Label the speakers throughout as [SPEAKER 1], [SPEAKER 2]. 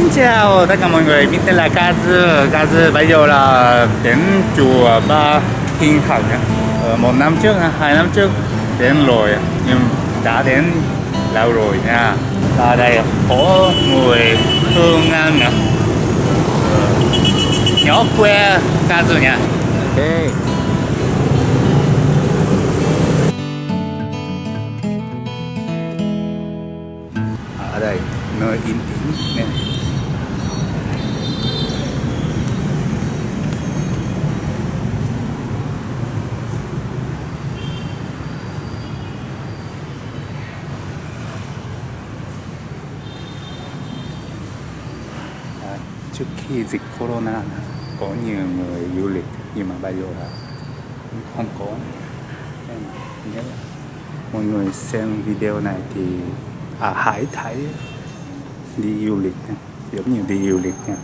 [SPEAKER 1] Xin chào tất cả mọi người, mình tên là Kazu Kazu bây giờ là đến chùa Ba Thiên Thần ờ, Một năm trước, hai năm trước đến rồi Nhưng đã đến lâu rồi nha. Ở đây có người Hương An nữa Nhỏ quê Kazu nha. Ok. Ở đây nơi yên tĩnh nè À, trước khi dịch corona có nhiều người du lịch nhưng mà bây giờ là không có Nên nếu mọi người xem video này thì à, hãy thấy đi du lịch nha. giống như đi du lịch nha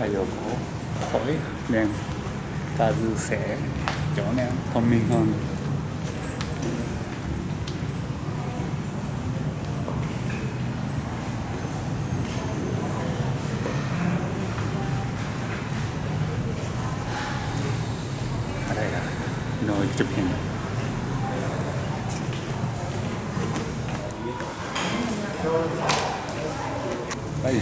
[SPEAKER 1] bây giờ có khỏi nên ta dư sẽ trở nên thông minh hơn ở đây là nơi chụp hình bây giờ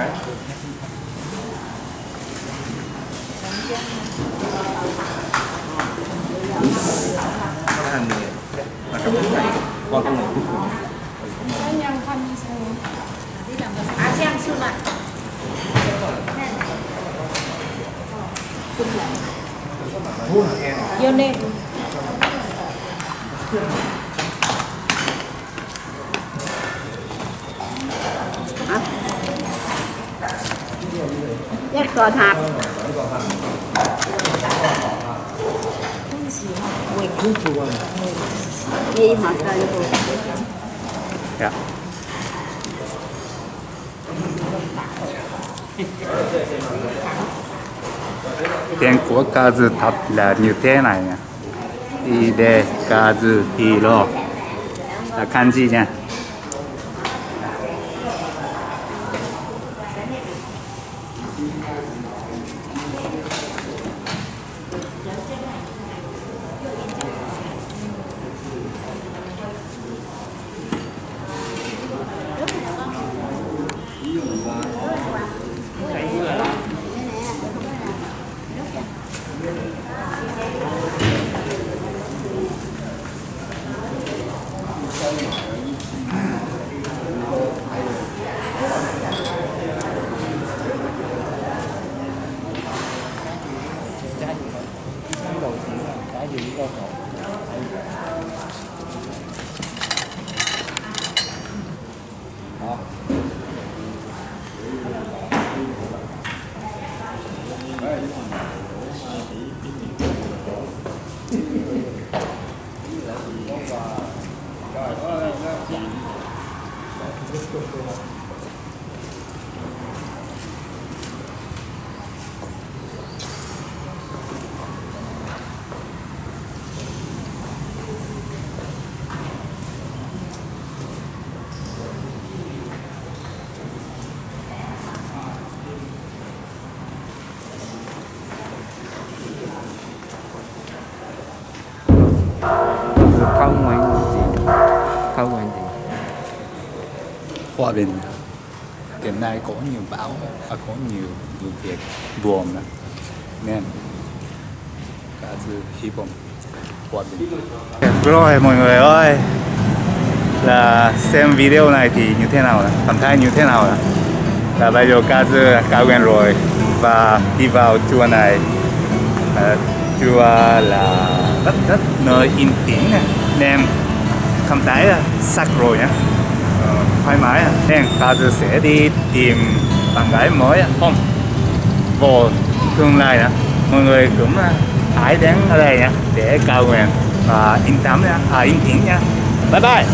[SPEAKER 1] Kazuma Phương Nhân
[SPEAKER 2] hàng này mà trong cái này qua công nghệ cuối cùng
[SPEAKER 3] 아시 喝它。呀。天国家子塔皮
[SPEAKER 1] 拉牛天来呀，伊的家子皮罗，来看几件。
[SPEAKER 2] Por que eu estou lá.
[SPEAKER 1] Hòa Bình. Hiện nay có nhiều bão và có nhiều vụ việc buồn nên Kazu hy vọng Hòa Bình. Rồi mọi người ơi. Là xem video này thì như thế nào cảm thấy như thế nào là bây giờ Kazu cao quen rồi. Và đi vào chùa này à, chùa là rất rất nơi yên tĩnh nên không thấy là sạc rồi nhé thoải mái à? nên à? ta sẽ đi tìm bạn gái mới à? không. Vô tương lai nè mọi người cũng hãy đến ở đây nha. Để cầu nguyện và yên tâm nha. À, yên tĩnh nha. Bye bye.